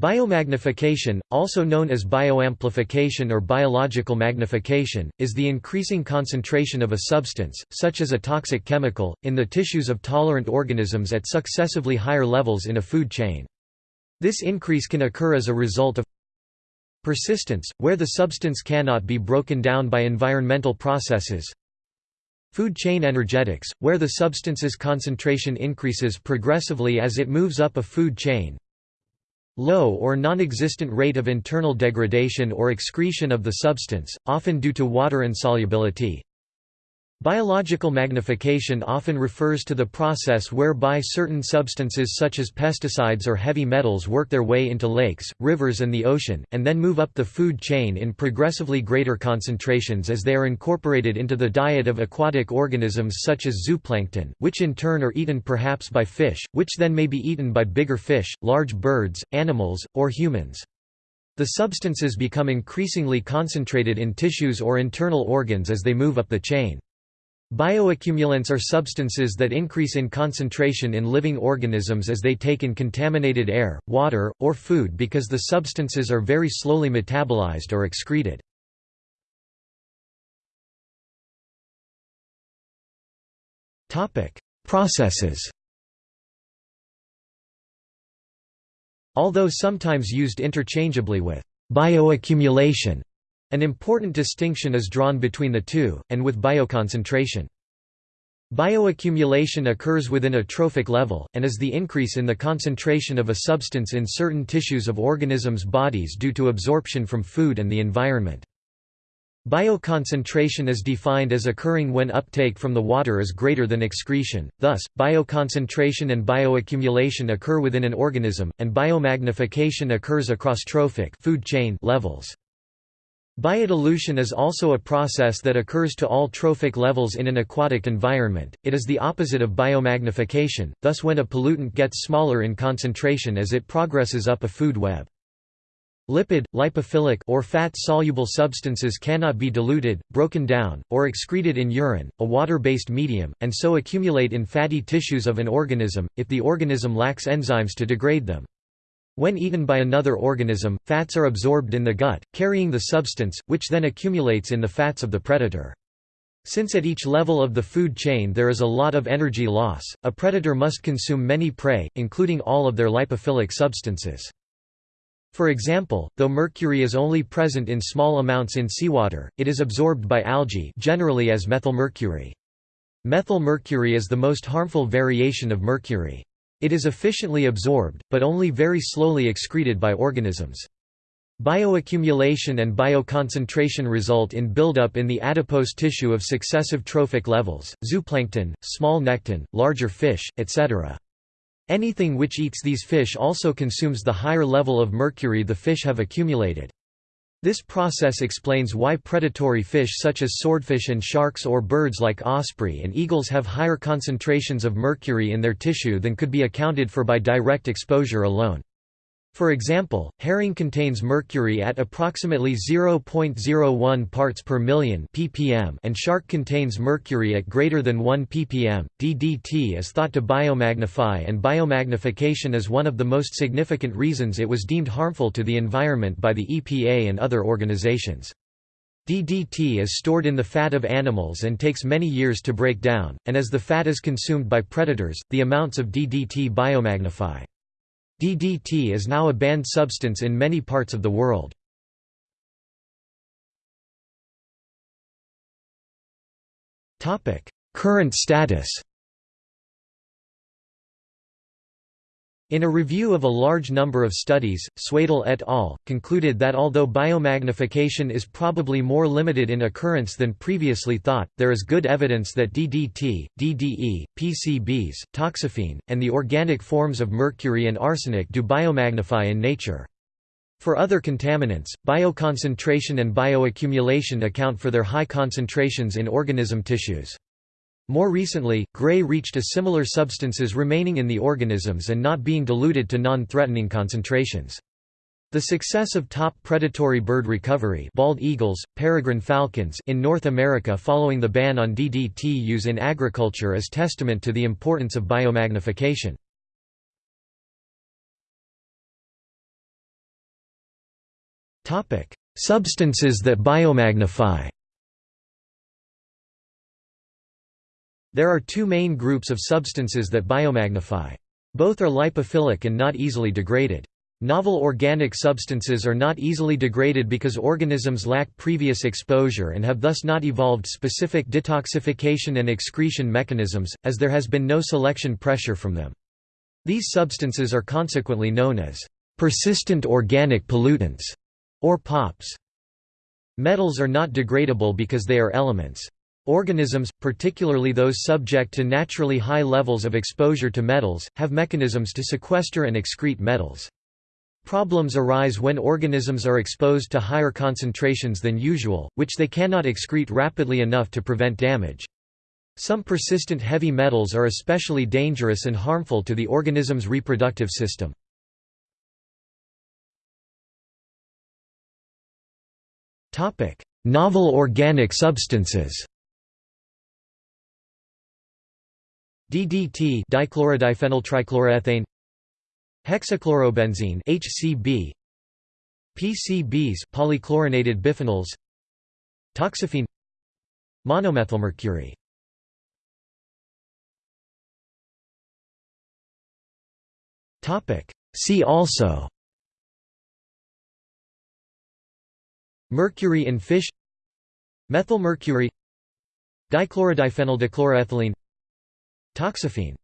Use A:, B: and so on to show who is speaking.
A: Biomagnification, also known as bioamplification or biological magnification, is the increasing concentration of a substance, such as a toxic chemical, in the tissues of tolerant organisms at successively higher levels in a food chain. This increase can occur as a result of persistence, where the substance cannot be broken down by environmental processes, Food chain energetics, where the substance's concentration increases progressively as it moves up a food chain low or non-existent rate of internal degradation or excretion of the substance, often due to water insolubility, Biological magnification often refers to the process whereby certain substances such as pesticides or heavy metals work their way into lakes, rivers and the ocean, and then move up the food chain in progressively greater concentrations as they are incorporated into the diet of aquatic organisms such as zooplankton, which in turn are eaten perhaps by fish, which then may be eaten by bigger fish, large birds, animals, or humans. The substances become increasingly concentrated in tissues or internal organs as they move up the chain. Bioaccumulants are substances that increase in concentration in living organisms as they take in contaminated air, water, or food because the substances are very slowly metabolized or excreted. Processes Although sometimes used interchangeably with bioaccumulation, an important distinction is drawn between the two, and with bioconcentration. Bioaccumulation occurs within a trophic level, and is the increase in the concentration of a substance in certain tissues of organisms' bodies due to absorption from food and the environment. Bioconcentration is defined as occurring when uptake from the water is greater than excretion, thus, bioconcentration and bioaccumulation occur within an organism, and biomagnification occurs across trophic food chain levels. Biodilution is also a process that occurs to all trophic levels in an aquatic environment, it is the opposite of biomagnification, thus when a pollutant gets smaller in concentration as it progresses up a food web. Lipid, lipophilic or fat-soluble substances cannot be diluted, broken down, or excreted in urine, a water-based medium, and so accumulate in fatty tissues of an organism, if the organism lacks enzymes to degrade them. When eaten by another organism, fats are absorbed in the gut, carrying the substance, which then accumulates in the fats of the predator. Since at each level of the food chain there is a lot of energy loss, a predator must consume many prey, including all of their lipophilic substances. For example, though mercury is only present in small amounts in seawater, it is absorbed by algae generally as methylmercury. Methylmercury is the most harmful variation of mercury. It is efficiently absorbed, but only very slowly excreted by organisms. Bioaccumulation and bioconcentration result in buildup in the adipose tissue of successive trophic levels, zooplankton, small nekton, larger fish, etc. Anything which eats these fish also consumes the higher level of mercury the fish have accumulated. This process explains why predatory fish such as swordfish and sharks or birds like osprey and eagles have higher concentrations of mercury in their tissue than could be accounted for by direct exposure alone. For example, herring contains mercury at approximately 0.01 parts per million ppm and shark contains mercury at greater than 1 ppm. DDT is thought to biomagnify and biomagnification is one of the most significant reasons it was deemed harmful to the environment by the EPA and other organizations. DDT is stored in the fat of animals and takes many years to break down, and as the fat is consumed by predators, the amounts of DDT biomagnify. DDT is now a banned substance in many parts of the world. Current status In a review of a large number of studies, Suedel et al. concluded that although biomagnification is probably more limited in occurrence than previously thought, there is good evidence that DDT, DDE, PCBs, toxaphene, and the organic forms of mercury and arsenic do biomagnify in nature. For other contaminants, bioconcentration and bioaccumulation account for their high concentrations in organism tissues. More recently, Gray reached a similar substances remaining in the organisms and not being diluted to non-threatening concentrations. The success of top predatory bird recovery bald eagles, peregrine falcons in North America following the ban on DDT use in agriculture is testament to the importance of biomagnification. Substances that biomagnify There are two main groups of substances that biomagnify. Both are lipophilic and not easily degraded. Novel organic substances are not easily degraded because organisms lack previous exposure and have thus not evolved specific detoxification and excretion mechanisms, as there has been no selection pressure from them. These substances are consequently known as persistent organic pollutants, or POPs. Metals are not degradable because they are elements. Organisms, particularly those subject to naturally high levels of exposure to metals, have mechanisms to sequester and excrete metals. Problems arise when organisms are exposed to higher concentrations than usual, which they cannot excrete rapidly enough to prevent damage. Some persistent heavy metals are especially dangerous and harmful to the organism's reproductive system. Novel organic substances DDT dichlorodiphenyltrichloroethane Hexachlorobenzene HCB PCBs polychlorinated biphenyls Toxaphene Monomethylmercury. Topic. See also Mercury in fish Methylmercury Dichlorodiphenyl dichloroethylene Toxaphene